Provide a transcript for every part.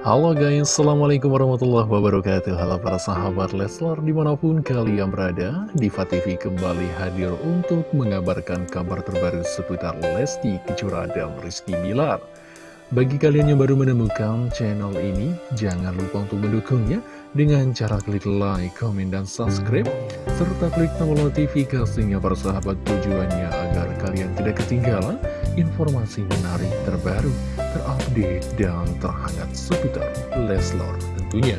Halo guys, Assalamualaikum warahmatullahi wabarakatuh. Halo para sahabat Leslar di mana pun kalian berada Diva TV kembali hadir untuk mengabarkan kabar terbaru seputar Lesti Kejora dan Rizky Bilar. Bagi kalian yang baru menemukan channel ini, jangan lupa untuk mendukungnya Dengan cara klik like, komen, dan subscribe Serta klik tombol notifikasinya para sahabat tujuannya agar kalian tidak ketinggalan informasi menarik terbaru, terupdate, dan terhangat seputar Leslar tentunya.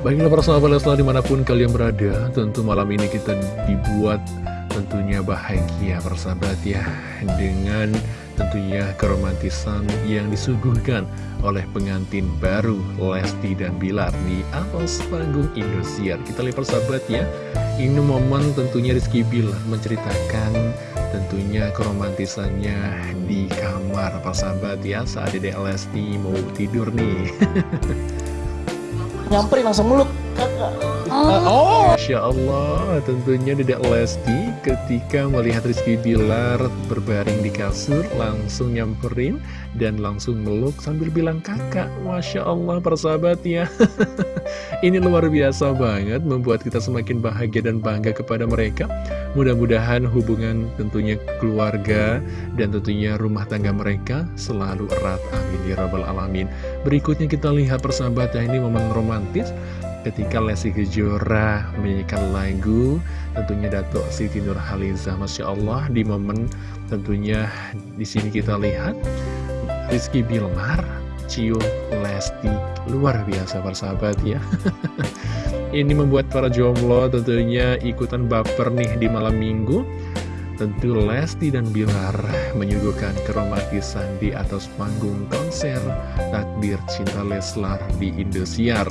Baiklah para sahabat Leslar di mana pun kalian berada, tentu malam ini kita dibuat tentunya bahagia persahabat ya, dengan tentunya keromantisan yang disuguhkan oleh pengantin baru Lesti dan Bilar di atas panggung Indosiar. Kita lihat persahabat ya, ini momen tentunya Rizky Bilar menceritakan tentunya keromantisannya di kamar. Pak sahabat? Ya saat Dedek Lesti mau tidur nih nyamperin langsung meluk. Kakak. Oh. Masya Allah tentunya Dedek Lesti ketika melihat Rizky Bilar berbaring di kasur langsung nyamperin dan langsung meluk sambil bilang kakak Masya Allah persahabat ya. Ini luar biasa banget membuat kita semakin bahagia dan bangga kepada mereka. Mudah-mudahan hubungan tentunya keluarga dan tentunya rumah tangga mereka selalu erat. Amin ya rabbal alamin. Berikutnya kita lihat persahabat ya ini momen romantis ketika Lesti Kejora menyanyikan lagu tentunya Dato Siti Nurhaliza Masya Allah di momen tentunya di sini kita lihat Rizky Bilmar cium Lesti. Luar biasa persahabat ya. Ini membuat para jomblo tentunya ikutan baper nih di malam minggu Tentu Lesti dan Bilar menyuguhkan keromantisan di atas panggung konser Takdir Cinta Leslar di Indosiar.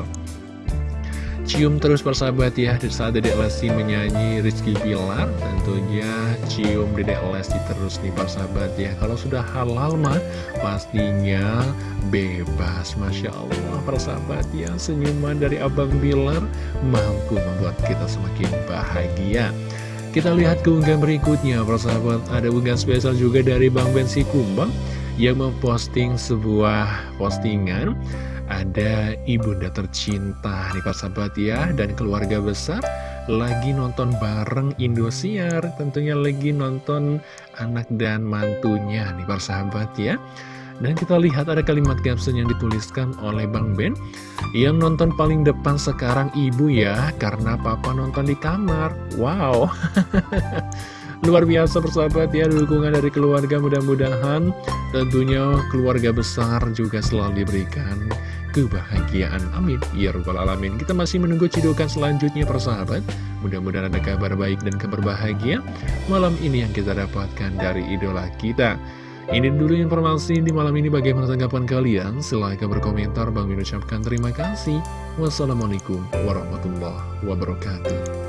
Cium terus persahabat ya saat Dedek Lesti menyanyi Rizky Bilar Tentunya cium Dedek Lesti terus nih persahabat ya. Kalau sudah halal mah pastinya bebas Masya Allah. Persahabat ya Senyuman dari Abang Bilar mampu membuat kita semakin bahagia Kita lihat keunggahan berikutnya persahabat. Ada unggahan spesial juga dari Bang Bensi Kumbang Yang memposting sebuah postingan. Ada ibunda tercinta nih Pak Sahabat ya dan keluarga besar lagi nonton bareng Indosiar. Tentunya lagi nonton anak dan mantunya nih Pak Sahabat ya dan kita lihat ada kalimat caption yang dituliskan oleh Bang Ben Yang nonton paling depan sekarang ibu ya Karena papa nonton di kamar Wow Luar biasa persahabat ya dukungan dari keluarga mudah-mudahan tentunya keluarga besar juga selalu diberikan kebahagiaan. Amin. Ya Rabbal Alamin. Kita masih menunggu cidukan selanjutnya persahabat. Mudah-mudahan ada kabar baik dan kabar bahagia malam ini yang kita dapatkan dari idola kita. Ini dulu informasi di malam ini bagaimana tanggapan kalian. Silahkan berkomentar. Bang ucapkan terima kasih. Wassalamualaikum warahmatullahi wabarakatuh.